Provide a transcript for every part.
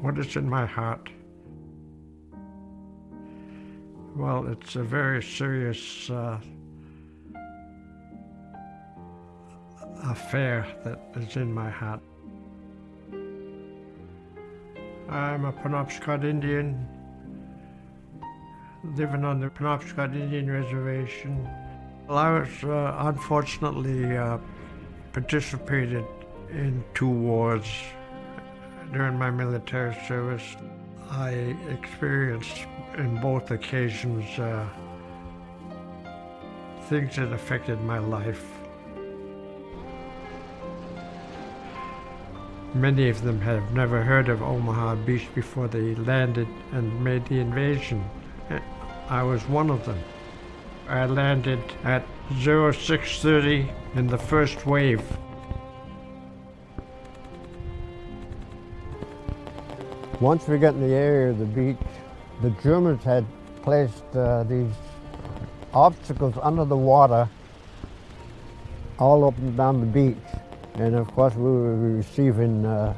What is in my heart? Well, it's a very serious uh, affair that is in my heart. I'm a Penobscot Indian living on the Penobscot Indian Reservation. Well, I was uh, unfortunately uh, participated in two wars during my military service. I experienced in both occasions uh, things that affected my life. Many of them have never heard of Omaha Beach before they landed and made the invasion. I was one of them. I landed at 0630 in the first wave. Once we got in the area of the beach, the Germans had placed uh, these obstacles under the water all up and down the beach. And of course we were receiving uh,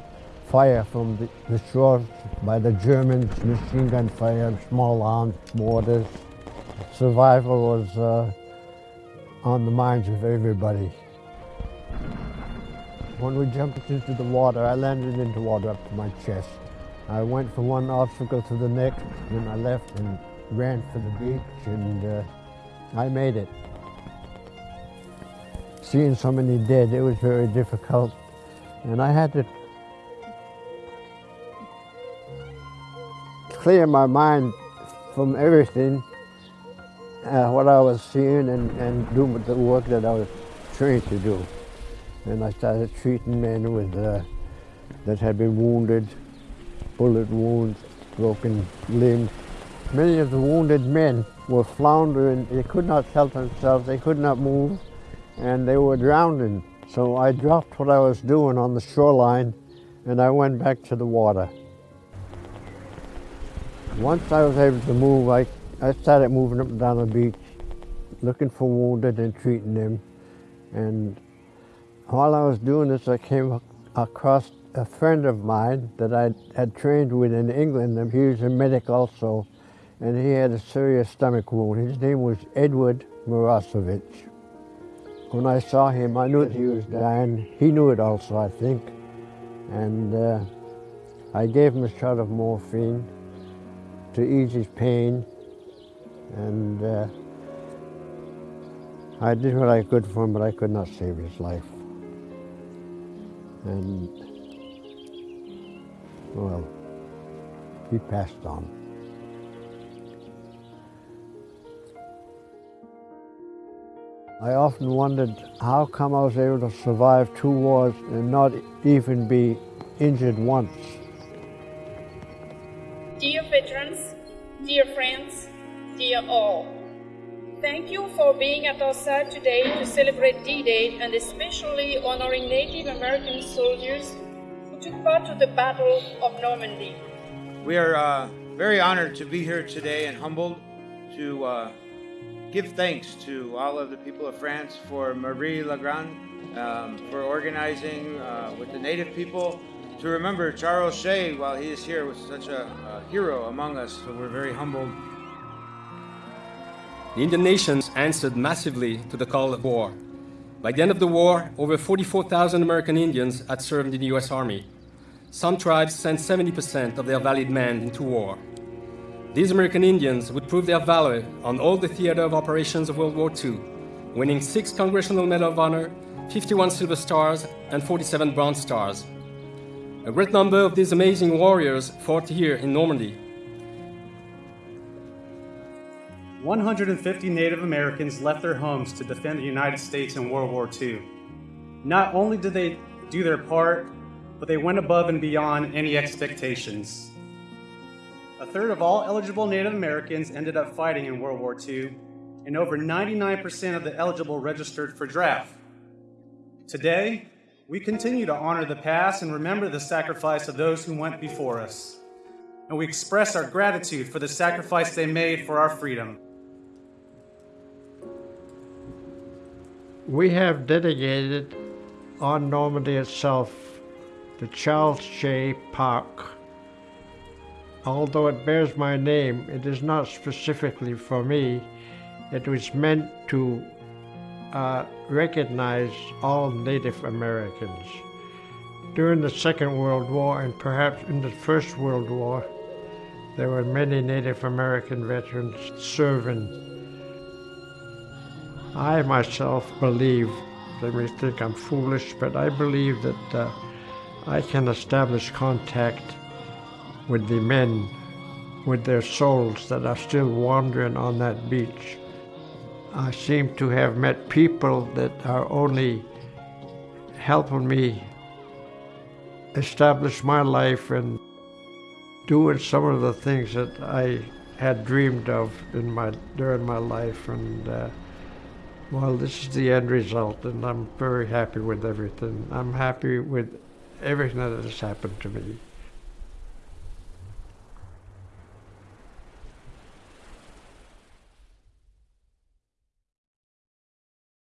fire from the, the shore by the Germans, machine gun fire, small arms, mortars. Survival was uh, on the minds of everybody. When we jumped into the water, I landed into water up to my chest. I went from one obstacle to the next, then I left and ran for the beach, and uh, I made it. Seeing so many dead, it was very difficult, and I had to clear my mind from everything, uh, what I was seeing and, and do the work that I was trained to do. And I started treating men with, uh, that had been wounded, bullet wounds, broken limbs. Many of the wounded men were floundering. They could not help themselves. They could not move, and they were drowning. So I dropped what I was doing on the shoreline, and I went back to the water. Once I was able to move, I, I started moving up and down the beach, looking for wounded and treating them. And while I was doing this, I came across a friend of mine that I had trained with in England. He was a medic also, and he had a serious stomach wound. His name was Edward Morozewicz. When I saw him, I knew that he was dying. He knew it also, I think. And uh, I gave him a shot of morphine to ease his pain. And uh, I did what I could for him, but I could not save his life. And, well, he passed on. I often wondered how come I was able to survive two wars and not even be injured once. Dear veterans, dear friends, dear all, thank you for being at our side today to celebrate D-Day and especially honoring Native American soldiers took part to the Battle of Normandy. We are uh, very honored to be here today and humbled to uh, give thanks to all of the people of France for Marie Legrand um, for organizing uh, with the native people to remember Charles Shay while he is here was such a, a hero among us. So we're very humbled. The Indian nations answered massively to the call of war. By the end of the war, over 44,000 American Indians had served in the US Army. Some tribes sent 70% of their valid men into war. These American Indians would prove their valor on all the theater of operations of World War II, winning six Congressional Medal of Honor, 51 Silver Stars, and 47 Bronze Stars. A great number of these amazing warriors fought here in Normandy. 150 Native Americans left their homes to defend the United States in World War II. Not only did they do their part, but they went above and beyond any expectations. A third of all eligible Native Americans ended up fighting in World War II, and over 99% of the eligible registered for draft. Today, we continue to honor the past and remember the sacrifice of those who went before us. And we express our gratitude for the sacrifice they made for our freedom. We have dedicated on Normandy itself the Charles Shay Park. Although it bears my name, it is not specifically for me. It was meant to uh, recognize all Native Americans. During the Second World War and perhaps in the First World War, there were many Native American veterans serving. I myself believe, they may think I'm foolish, but I believe that uh, I can establish contact with the men, with their souls that are still wandering on that beach. I seem to have met people that are only helping me establish my life and doing some of the things that I had dreamed of in my during my life and uh, well this is the end result and I'm very happy with everything. I'm happy with everything that has happened to me.